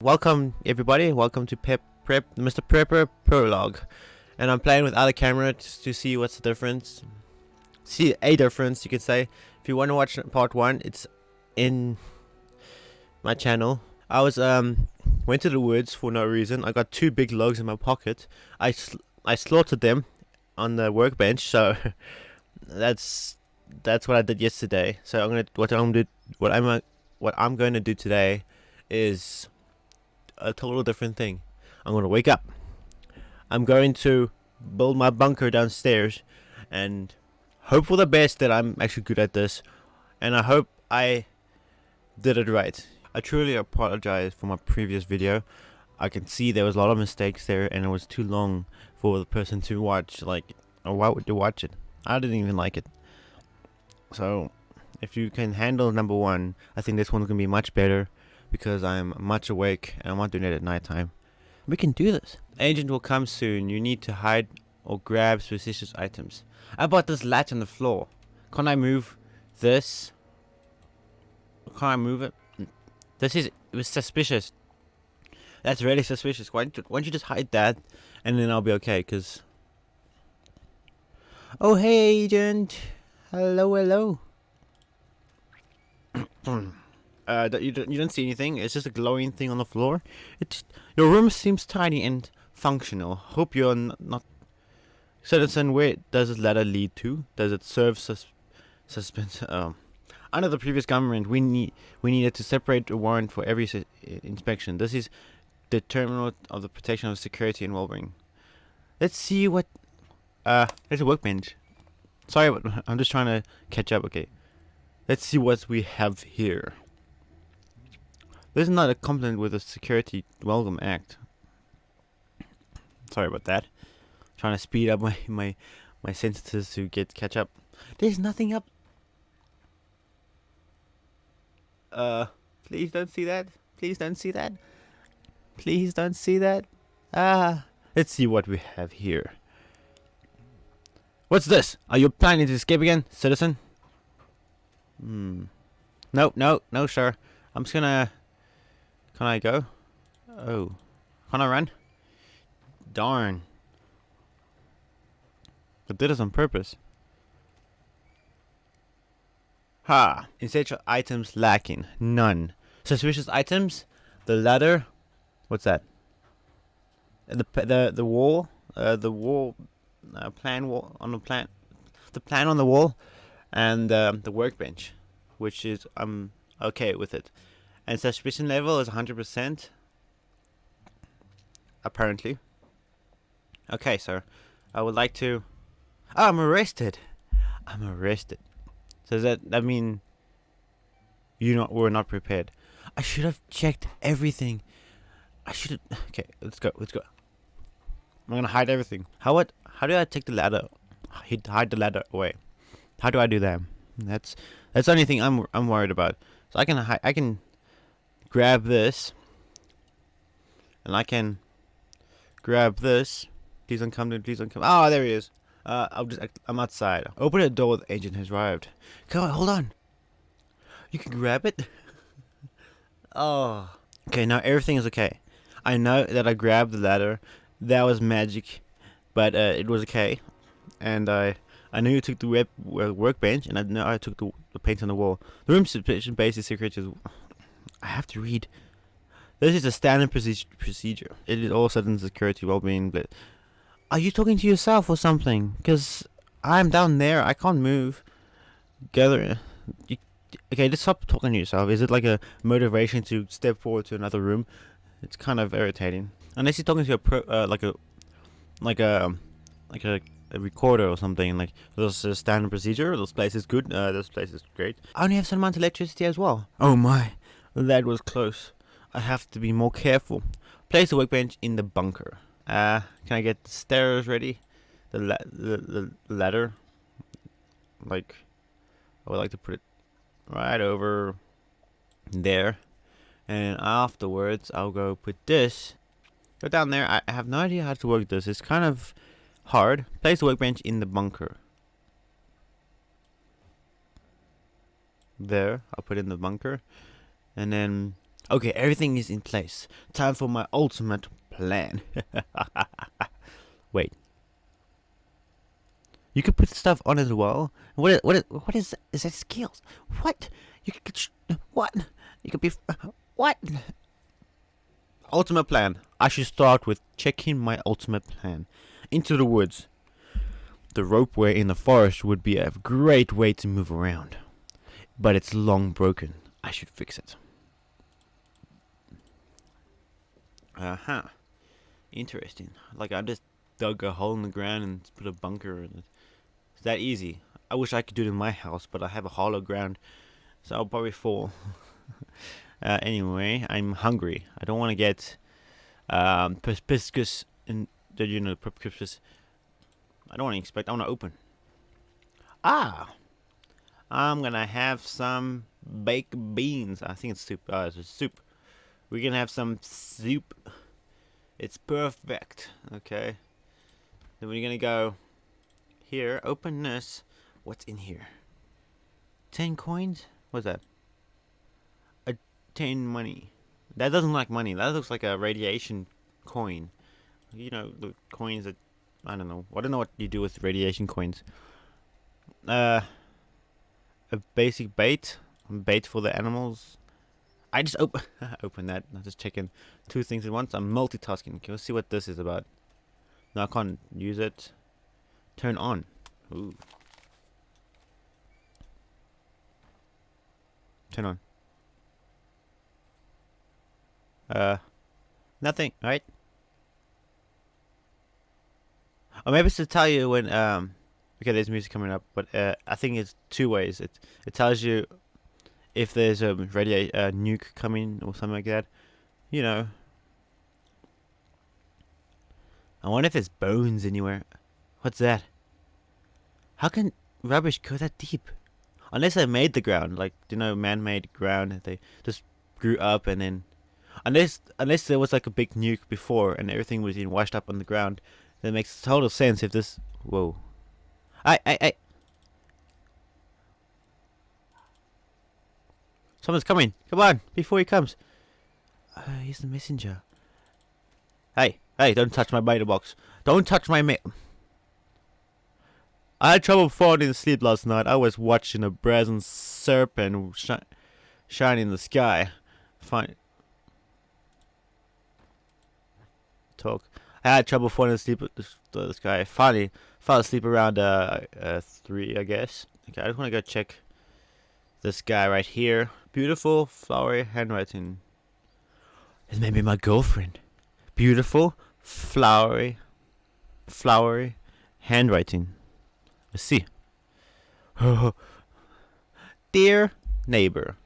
Welcome everybody, welcome to Pep Prep Mr. Prepper Prologue. And I'm playing without a camera to see what's the difference. See a difference you could say. If you want to watch part one, it's in my channel. I was um went to the woods for no reason. I got two big logs in my pocket. I sl I slaughtered them on the workbench, so that's that's what I did yesterday. So I'm gonna what I'm do what I'm what I'm going to do today is a total different thing. I'm going to wake up. I'm going to build my bunker downstairs and hope for the best that I'm actually good at this. And I hope I did it right. I truly apologize for my previous video. I can see there was a lot of mistakes there and it was too long for the person to watch. Like, why would you watch it? I didn't even like it. So, if you can handle number one, I think this one's to be much better because I'm much awake and I'm not doing it at nighttime. We can do this. Agent will come soon. You need to hide or grab suspicious items. I bought this latch on the floor. Can I move this? Can I move it? This is it was suspicious. That's really suspicious. Why don't you, why don't you just hide that and then I'll be okay? Cause oh hey agent, hello hello. uh, you don't, you don't see anything. It's just a glowing thing on the floor. It's your room seems tidy and functional. Hope you're not. Citizen, where does this ladder lead to? Does it serve sus suspense? Um, under the previous government, we need we needed to separate a warrant for every inspection. This is the terminal of the protection of security and well-being. Let's see what. Uh, there's a workbench. Sorry, I'm just trying to catch up. Okay, let's see what we have here. This is not a complaint with the Security Welcome Act. Sorry about that. trying to speed up my my my sentences to get catch up. There's nothing up. Uh, please don't see that. Please don't see that. Please don't see that. Ah, let's see what we have here. What's this? Are you planning to escape again, citizen? Hmm. No, no, no, sir. I'm just gonna can I go? Oh. Can I run? Darn. I did this on purpose. Ha! Essential items lacking. None. Suspicious items? The ladder? What's that? The the the wall? Uh, the wall uh, plan wall on the plan the plan on the wall and um, the workbench which is I'm okay with it and suspicion level is 100%. Apparently. Okay, sir. I would like to... Oh, I'm arrested. I'm arrested. So does that, that mean you not were not prepared? I should have checked everything. I should have... Okay, let's go. Let's go. I'm gonna hide everything. How what? How do I take the ladder? Hide the ladder away. How do I do that? That's that's the only thing I'm I'm worried about. So I can hide. I can grab this. And I can grab this. Please don't come please don't come. Oh there he is. Uh, I'll just I'm outside. Open the door the agent has arrived. Come on hold on. You can grab it. Oh. Okay now everything is okay. I know that I grabbed the ladder. That was magic but uh, it was okay. And I I knew you took the web, uh, workbench and I know I took the, the paint on the wall. The room basic basic secret is I have to read. This is a standard procedure. It is all sudden security, well-being, but are you talking to yourself or something? Because I'm down there. I can't move. Gather. You, okay, just stop talking to yourself. Is it like a motivation to step forward to another room? It's kind of irritating. Unless you're talking to a pro, uh, like a, like a, like a, a recorder or something. Like this is a standard procedure. This place is good. Uh, this place is great. I only have some amount of electricity as well. Oh my. That was close. I have to be more careful. Place the workbench in the bunker. Uh, can I get the stairs ready? The, la the, the ladder. Like, I would like to put it right over there. And afterwards, I'll go put this. Go down there. I have no idea how to work this. It's kind of hard. Place the workbench in the bunker. There. I'll put in the bunker and then Okay, everything is in place. Time for my ultimate plan. Wait. You could put stuff on as well. What is, what what is, is that skills? What? You could, what? You could be, what? Ultimate plan. I should start with checking my ultimate plan. Into the woods. The ropeway in the forest would be a great way to move around. But it's long broken. I should fix it. Uh-huh. Interesting. Like I just dug a hole in the ground and put a bunker in it. It's that easy. I wish I could do it in my house, but I have a hollow ground, so I'll probably fall. uh, anyway, I'm hungry. I don't want to get um, perspicuous in the you know perspicuous. I don't want to expect. I want to open. Ah, I'm gonna have some baked beans. I think it's soup. Uh, it's soup. We're gonna have some soup. It's perfect. Okay. Then we're gonna go here. Open this. What's in here? Ten coins? What's that? A ten money. That doesn't look like money. That looks like a radiation coin. You know the coins that I don't know. I don't know what you do with radiation coins. Uh, a basic bait. Bait for the animals. I just open open that. I'm just checking two things at once. I'm multitasking. Can we see what this is about? No, I can't use it. Turn on. Ooh. Turn on. Uh, nothing, right? Or maybe it's to tell you when um. Okay, there's music coming up, but uh, I think it's two ways. It it tells you if there's a radio uh, nuke coming or something like that, you know. I wonder if there's bones anywhere. What's that? How can rubbish go that deep? Unless they made the ground, like you know, man-made ground. They just grew up and then, unless unless there was like a big nuke before and everything was being washed up on the ground, that makes total sense. If this, whoa, I I I. Someone's coming. Come on, before he comes. Uh, he's the messenger. Hey, hey, don't touch my beta box. Don't touch my ma- I had trouble falling asleep last night. I was watching a brazen serpent sh shine in the sky. Fine. Talk. I had trouble falling asleep the sky. Finally, fell asleep around uh, uh, 3, I guess. Okay, I just want to go check this guy right here. Beautiful, flowery handwriting. It maybe my girlfriend. Beautiful, flowery, flowery handwriting. Let's see. Dear neighbor,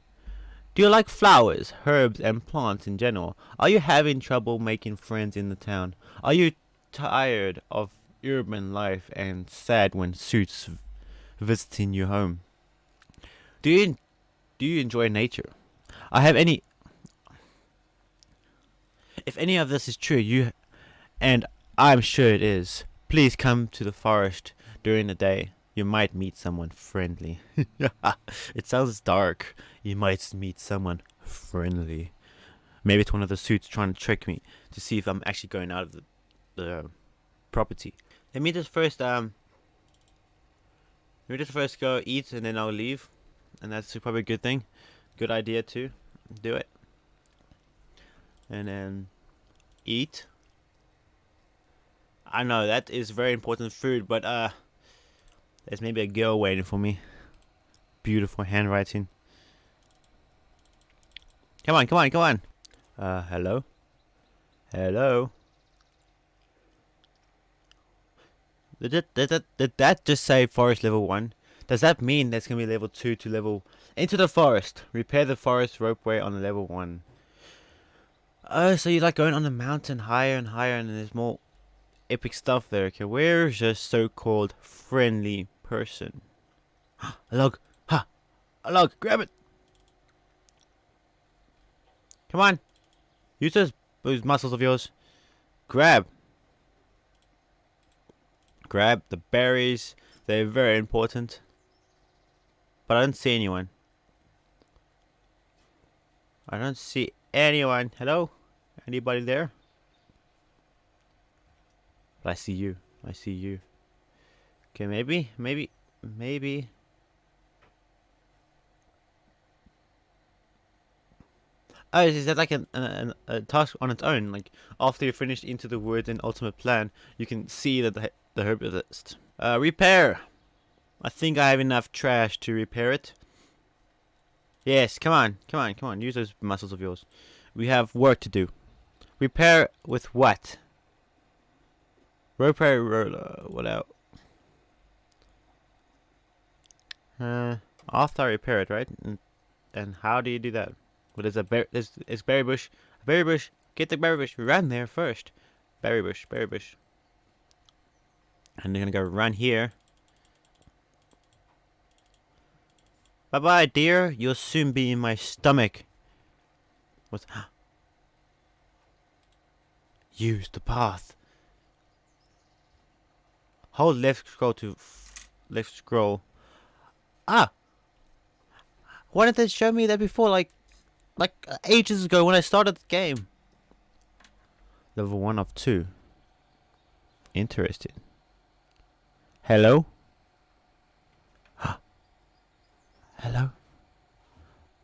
do you like flowers, herbs, and plants in general? Are you having trouble making friends in the town? Are you tired of urban life and sad when suits visiting your home? Do you do you enjoy nature? I have any If any of this is true, you and I'm sure it is, please come to the forest during the day. You might meet someone friendly. it sounds dark. You might meet someone friendly. Maybe it's one of the suits trying to trick me to see if I'm actually going out of the, the property. Let me just first um let me just first go eat and then I'll leave. And that's probably a good thing. Good idea too. Do it. And then eat. I know that is very important food, but uh there's maybe a girl waiting for me. Beautiful handwriting. Come on, come on, come on. Uh, hello? Hello? Did that, did, that, did that just say forest level 1? Does that mean there's going to be level 2 to level... Into the forest. Repair the forest ropeway on level 1. Oh, so you're like going on the mountain higher and higher and there's more epic stuff there. Okay, where's your so-called friendly person? a log. Ha! A log. Grab it. Come on. Use those, those muscles of yours. Grab. Grab the berries. They're very important. But I don't see anyone. I don't see anyone. Hello? Anybody there? But I see you. I see you. Okay, maybe, maybe, maybe. Oh, is that like an, an, a task on its own? Like after you finish into the word and ultimate plan, you can see that the the herbalist. Uh, repair. I think I have enough trash to repair it. Yes, come on, come on, come on. Use those muscles of yours. We have work to do. Repair with what? Repair roller. What out? Uh, after I repair it, right? And, and how do you do that? Well, there's a bear. There's, berry bush. Berry bush. Get the berry bush. Run there first. Berry bush. Berry bush. And they're gonna go run here. Bye bye, dear. You'll soon be in my stomach. What's. Use the path. Hold left scroll to. left scroll. Ah! Why didn't they show me that before? Like. Like ages ago when I started the game. Level 1 of 2. Interesting. Hello? Hello?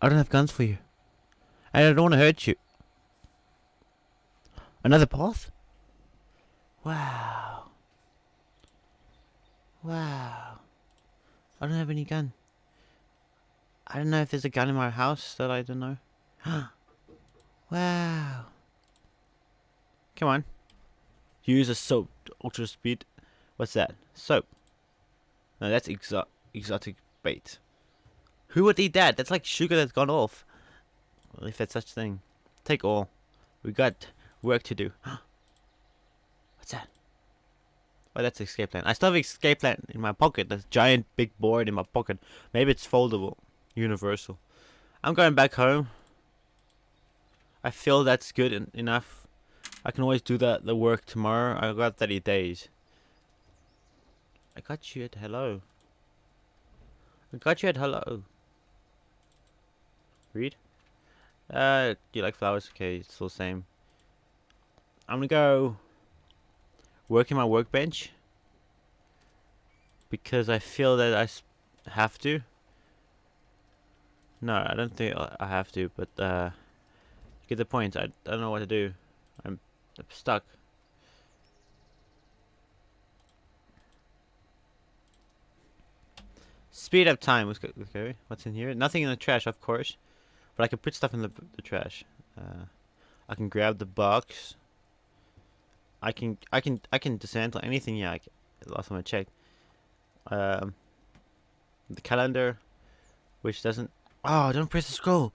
I don't have guns for you. And I don't want to hurt you. Another path? Wow. Wow. I don't have any gun. I don't know if there's a gun in my house that I don't know. wow. Come on. Use a soap ultra speed. What's that? Soap. No, that's exo exotic bait. Who would eat that? That's like sugar that's gone off. If that's such thing. Take all. We got work to do. What's that? Oh, that's escape plan. I still have escape plan in my pocket. That's giant big board in my pocket. Maybe it's foldable. Universal. I'm going back home. I feel that's good en enough. I can always do that the work tomorrow. I got 30 days. I got you at hello. I got you at hello. Read? Uh, do you like flowers? Okay, it's still the same. I'm gonna go work in my workbench because I feel that I have to. No, I don't think I have to, but uh, get the point. I, I don't know what to do. I'm stuck. Speed up time. Okay, what's in here? Nothing in the trash, of course. But I can put stuff in the, the trash. Uh, I can grab the box. I can I can I can dismantle anything. Yeah, I can, last time I checked. Um, the calendar, which doesn't. Oh, don't press the scroll.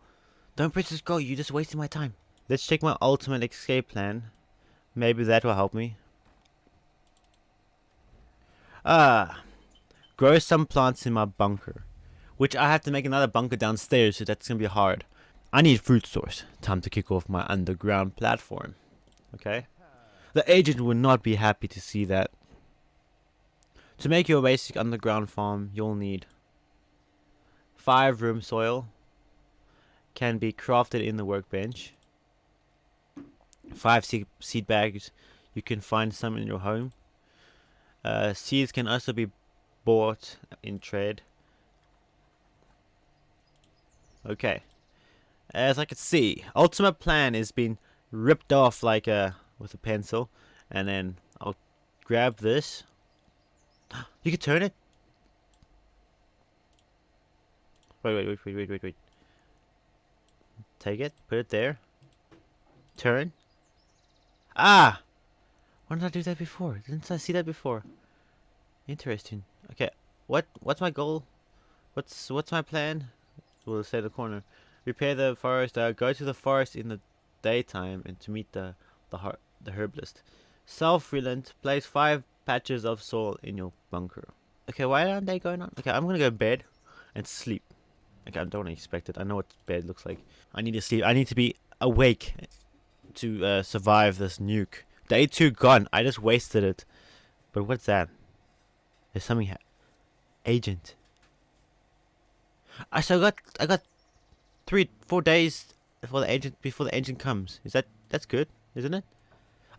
Don't press the scroll. You just wasted my time. Let's check my ultimate escape plan. Maybe that will help me. Ah, grow some plants in my bunker, which I have to make another bunker downstairs, so that's gonna be hard. I need fruit source. Time to kick off my underground platform. Okay. The agent would not be happy to see that. To make your basic underground farm, you'll need 5 room soil. Can be crafted in the workbench. 5 seed, seed bags. You can find some in your home. Uh, seeds can also be bought in trade. Okay. As I can see, ultimate plan is being ripped off like a with a pencil, and then I'll grab this. You can turn it. Wait, wait, wait, wait, wait, wait, wait. Take it, put it there. Turn. Ah! Why did I do that before? Didn't I see that before? Interesting. Okay, what what's my goal? What's what's my plan? We'll say the corner. Repair the forest. Uh, go to the forest in the daytime and to meet the the heart the herbalist. Self-relent. Place five patches of soil in your bunker. Okay, why aren't they going on? Okay, I'm gonna go to bed and sleep. Okay, I don't expect it. I know what bed looks like. I need to sleep. I need to be awake to uh, survive this nuke. Day two gone. I just wasted it. But what's that? There's something. Agent. I still got. I got three, four days before the agent before the agent comes. Is that that's good, isn't it?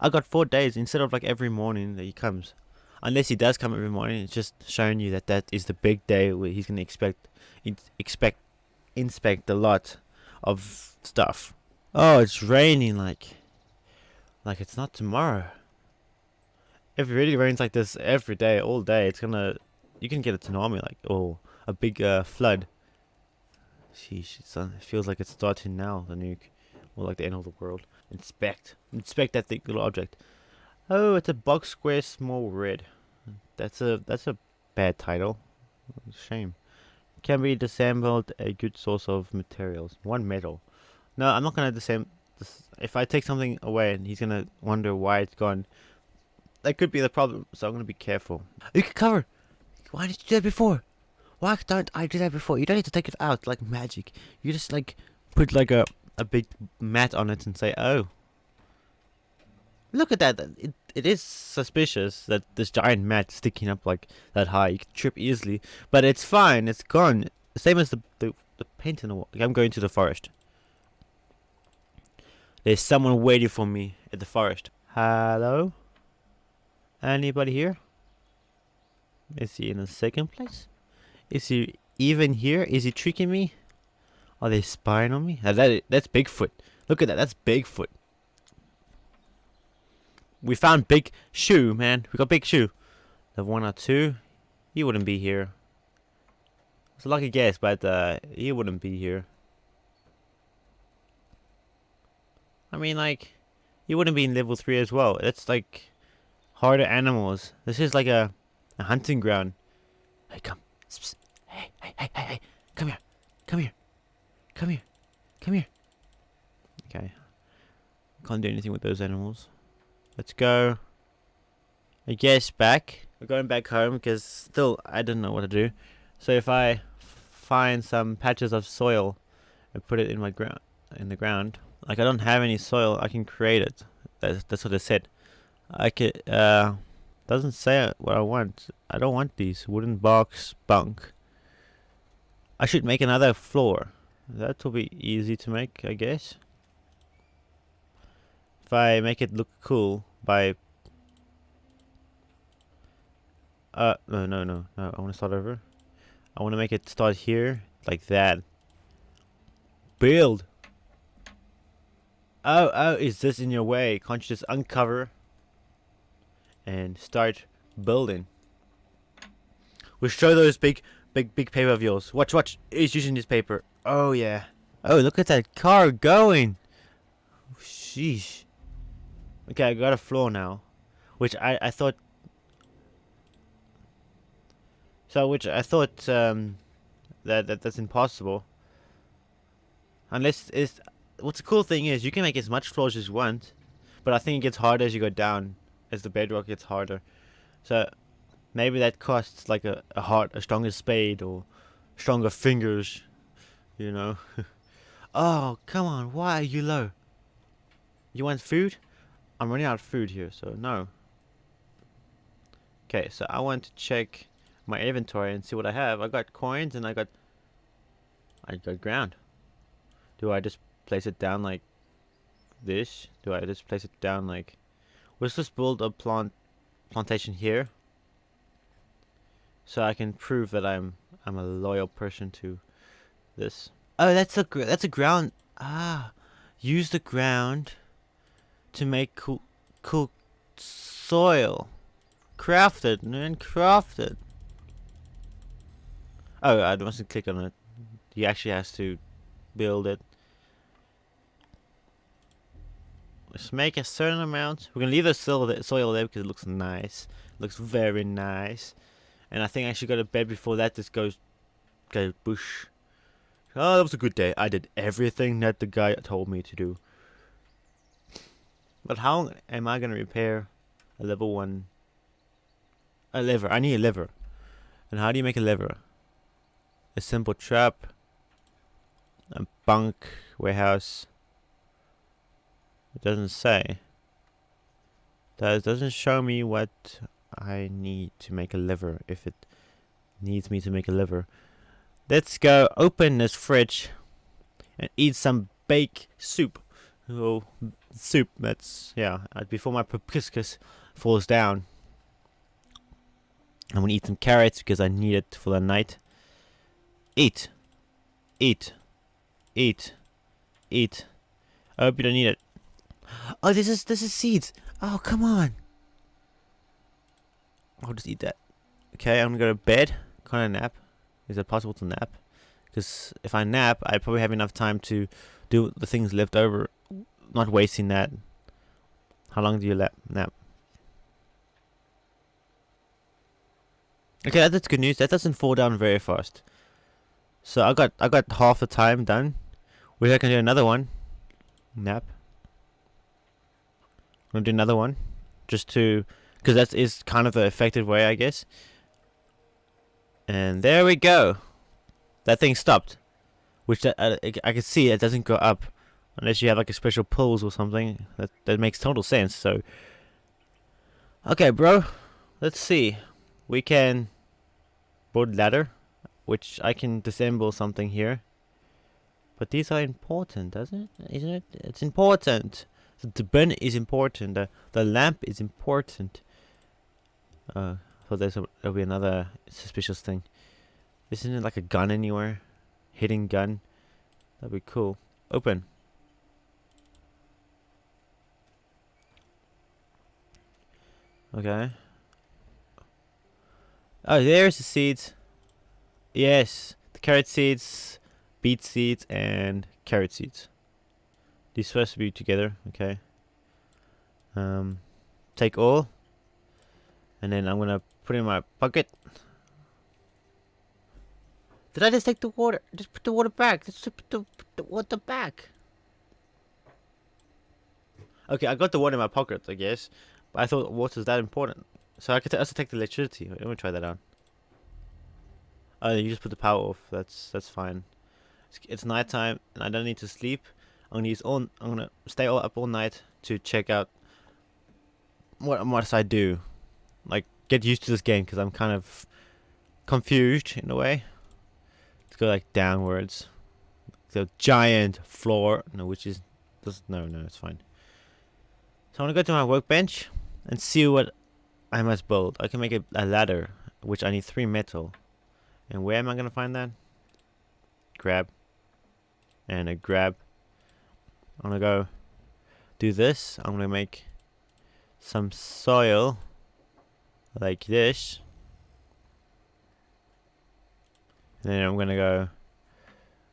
I got four days instead of like every morning that he comes. Unless he does come every morning, it's just showing you that that is the big day where he's gonna expect expect inspect a lot of stuff. Oh, it's raining like like it's not tomorrow. If it really rains like this every day, all day, it's gonna you can get a tsunami like or a big uh, flood. Sheesh, it feels like it's starting now, the nuke. Or like the end of the world. Inspect. Inspect that little object. Oh, it's a box square small red. That's a that's a bad title. Shame. Can be disassembled a good source of materials. One metal. No, I'm not gonna disassemble. If I take something away, and he's gonna wonder why it's gone. That could be the problem. So I'm gonna be careful. You can cover. Why did you do that before? Why don't I do that before? You don't need to take it out like magic. You just like put like a a big mat on it and say, "Oh, look at that! It it is suspicious that this giant mat sticking up like that high. You can trip easily, but it's fine. It's gone. Same as the the, the paint in the wall. I'm going to the forest. There's someone waiting for me at the forest. Hello? Anybody here? Is he in the second place? Is he even here? Is he tricking me? Are they spying on me? that, that's Bigfoot. Look at that. That's Bigfoot. We found Big Shoe, man. We got Big Shoe. The one or two. He wouldn't be here. It's a lucky guess, but uh, he wouldn't be here. I mean, like, he wouldn't be in level 3 as well. That's like harder animals. This is like a, a hunting ground. Hey, come. Hey, hey, hey, hey, hey. Come here. Come here. Come here. Come here. Okay. Can't do anything with those animals. Let's go. I guess back. We're going back home because still I don't know what to do. So if I find some patches of soil and put it in my ground in the ground, like I don't have any soil, I can create it. That's that's what it said. I could uh doesn't say what I want. I don't want these wooden box bunk. I should make another floor. That will be easy to make, I guess. If I make it look cool by... Uh, no, no, no, no, I want to start over. I want to make it start here, like that. Build! Oh, oh, is this in your way? Can't you just uncover and start building? We'll show those big, big, big paper of yours. Watch, watch. He's using this paper. Oh, yeah. Oh, look at that car going. Sheesh. Okay, I got a floor now. Which I, I thought... So, which I thought um, that, that that's impossible. Unless it's... What's the cool thing is, you can make as much floors as you want. But I think it gets harder as you go down. As the bedrock gets harder. So, maybe that costs like a, a heart, a stronger spade, or stronger fingers you know. oh, come on, why are you low? You want food? I'm running out of food here, so no. Okay, so I want to check my inventory and see what I have. I got coins and I got I got ground. Do I just place it down like this? Do I just place it down like let's just build a plant plantation here so I can prove that I'm I'm a loyal person to this. Oh, that's a that's a ground. Ah, use the ground to make cool cool soil. Craft it and craft it. Oh, I mustn't click on it. He actually has to build it. Let's make a certain amount. We're gonna leave the soil there, soil there because it looks nice. It looks very nice. And I think I should go to bed before that just goes go bush. Oh, that was a good day. I did everything that the guy told me to do. But how am I going to repair a level 1? A lever. I need a lever. And how do you make a lever? A simple trap. A bunk. Warehouse. It doesn't say. That doesn't show me what I need to make a lever. If it needs me to make a lever. Let's go open this fridge and eat some baked soup. Oh, soup. That's yeah. uh, Before my proboscis falls down, I'm gonna eat some carrots because I need it for the night. Eat, eat, eat, eat. I hope you don't need it. Oh, this is this is seeds. Oh, come on. I'll just eat that. Okay, I'm gonna go to bed. Kind of nap? Is it possible to nap? Because if I nap, I probably have enough time to do the things left over, not wasting that. How long do you lap, nap? Okay, that's good news. That doesn't fall down very fast. So I got I got half the time done. Which I can do another one. Nap. I'm gonna do another one, just to, because that is kind of the effective way, I guess. And there we go. That thing stopped. Which that, uh, I, I can see it doesn't go up unless you have like a special pulls or something. That that makes total sense. So, okay, bro. Let's see. We can board ladder, which I can disassemble something here. But these are important, doesn't it? Isn't it? It's important. The, bin is important. The the lamp is important. Uh, so there's a, there'll be another suspicious thing. Isn't it like a gun anywhere? Hidden gun. That'd be cool. Open. Okay. Oh, there's the seeds. Yes, the carrot seeds, beet seeds, and carrot seeds. These supposed to be together. Okay. Um, take all, and then I'm gonna put it in my pocket. Did I just take the water? Just put the water back. Just put the, put the water back. Okay, I got the water in my pocket, I guess. But I thought water's that important. So I could also take the electricity. Let me try that out. Oh, you just put the power off. That's that's fine. It's, it's nighttime and I don't need to sleep. I'm gonna use all. I'm gonna stay all up all night to check out what must I do. Like get used to this game because I'm kind of confused in a way. Let's go like downwards. The giant floor. No, which is this, no no it's fine. So I'm gonna go to my workbench and see what I must build. I can make a, a ladder, which I need three metal. And where am I gonna find that? Grab. And a grab. I'm gonna go do this. I'm gonna make some soil like this. And then I'm gonna go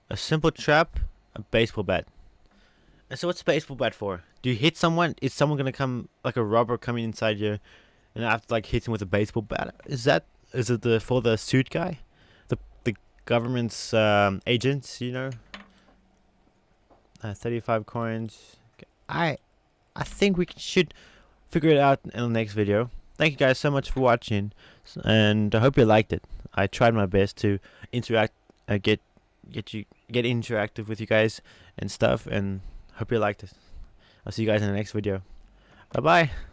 a simple trap, a baseball bat. And so what's a baseball bat for? Do you hit someone? Is someone gonna come like a robber coming inside you and I have to like hit him with a baseball bat? Is that is it the for the suit guy? The the government's um, agents, you know? Uh, 35 coins. I I think we should figure it out in the next video. Thank you guys so much for watching, and I hope you liked it. I tried my best to interact, uh, get get you get interactive with you guys and stuff, and hope you liked it. I'll see you guys in the next video. Bye bye.